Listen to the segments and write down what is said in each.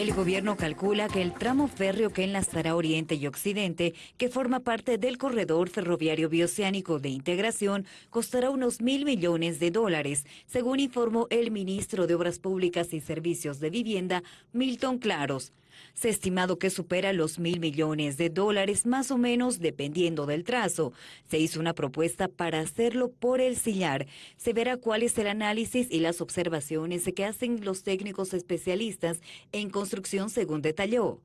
El gobierno calcula que el tramo férreo que enlazará Oriente y Occidente, que forma parte del corredor ferroviario bioceánico de integración, costará unos mil millones de dólares, según informó el ministro de Obras Públicas y Servicios de Vivienda, Milton Claros. Se ha estimado que supera los mil millones de dólares, más o menos, dependiendo del trazo. Se hizo una propuesta para hacerlo por el sillar. Se verá cuál es el análisis y las observaciones que hacen los técnicos especialistas en construcción, según detalló.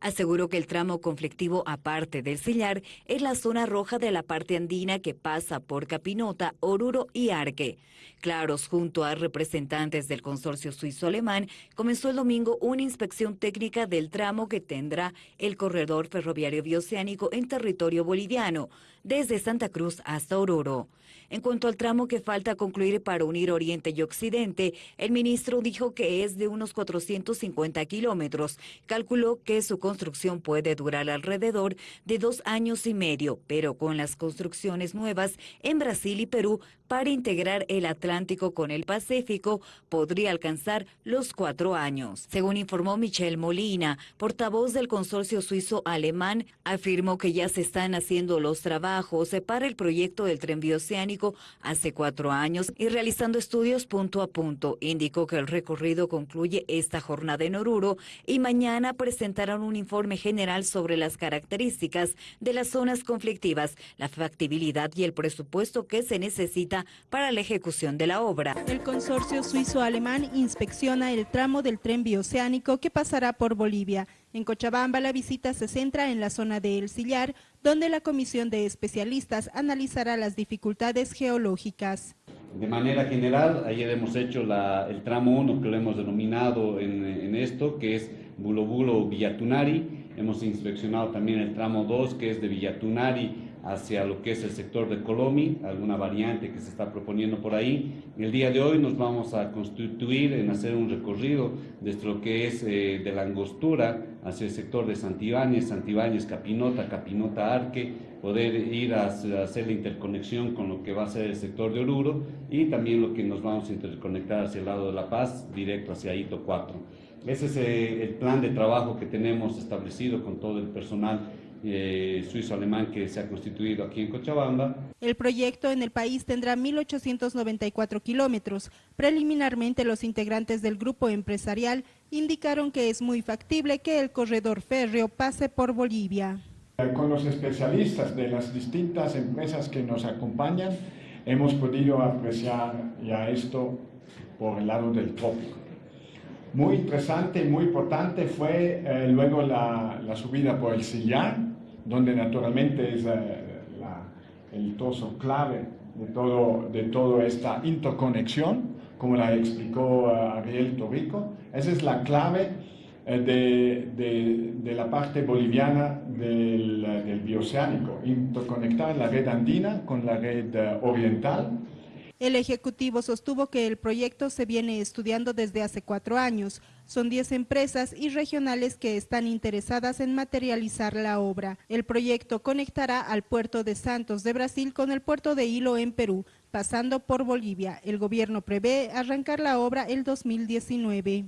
Aseguró que el tramo conflictivo aparte del sillar es la zona roja de la parte andina que pasa por Capinota, Oruro y Arque. Claros, junto a representantes del consorcio suizo-alemán, comenzó el domingo una inspección técnica del tramo que tendrá el corredor ferroviario bioceánico en territorio boliviano, desde Santa Cruz hasta Oruro. En cuanto al tramo que falta concluir para unir Oriente y Occidente, el ministro dijo que es de unos 450 kilómetros. Calculó que su construcción puede durar alrededor de dos años y medio, pero con las construcciones nuevas en Brasil y Perú para integrar el Atlántico con el Pacífico podría alcanzar los cuatro años. Según informó Michelle Molina, portavoz del consorcio suizo-alemán, afirmó que ya se están haciendo los trabajos para el proyecto del tren bioceánico hace cuatro años y realizando estudios punto a punto. Indicó que el recorrido concluye esta jornada en Oruro y mañana presentarán un informe general sobre las características de las zonas conflictivas, la factibilidad y el presupuesto que se necesita para la ejecución de la obra. El consorcio suizo-alemán inspecciona el tramo del tren bioceánico que pasará por Bolivia. En Cochabamba la visita se centra en la zona de El Sillar, donde la comisión de especialistas analizará las dificultades geológicas. De manera general, ayer hemos hecho el tramo 1 que lo hemos denominado en, en esto, que es Bulo Bulo Villatunari. Hemos inspeccionado también el tramo 2 que es de Villatunari hacia lo que es el sector de Colomi, alguna variante que se está proponiendo por ahí. El día de hoy nos vamos a constituir en hacer un recorrido desde lo que es eh, de la angostura hacia el sector de Santibáñez, Santibáñez, Capinota, Capinota, Arque, poder ir a, hacer la interconexión con lo que va a ser el sector de Oruro y también lo que nos vamos a interconectar hacia el lado de La Paz, directo hacia Hito 4. Ese es eh, el plan de trabajo que tenemos establecido con todo el personal eh, suizo-alemán que se ha constituido aquí en Cochabamba. El proyecto en el país tendrá 1.894 kilómetros. Preliminarmente los integrantes del grupo empresarial indicaron que es muy factible que el corredor férreo pase por Bolivia. Con los especialistas de las distintas empresas que nos acompañan, hemos podido apreciar ya esto por el lado del trópico. Muy interesante y muy importante fue eh, luego la, la, subida por el Sillán, donde naturalmente es eh, el trozo clave de, todo, de toda esta interconexión, como la explicó eh, Ariel Torrico. Esa es la clave eh, de, de, de, la parte boliviana del, del bioceánico, interconectar la red andina con la red oriental, el Ejecutivo sostuvo que el proyecto se viene estudiando desde hace cuatro años. Son 10 empresas y regionales que están interesadas en materializar la obra. El proyecto conectará al puerto de Santos de Brasil con el puerto de Hilo en Perú, pasando por Bolivia. El gobierno prevé arrancar la obra el 2019.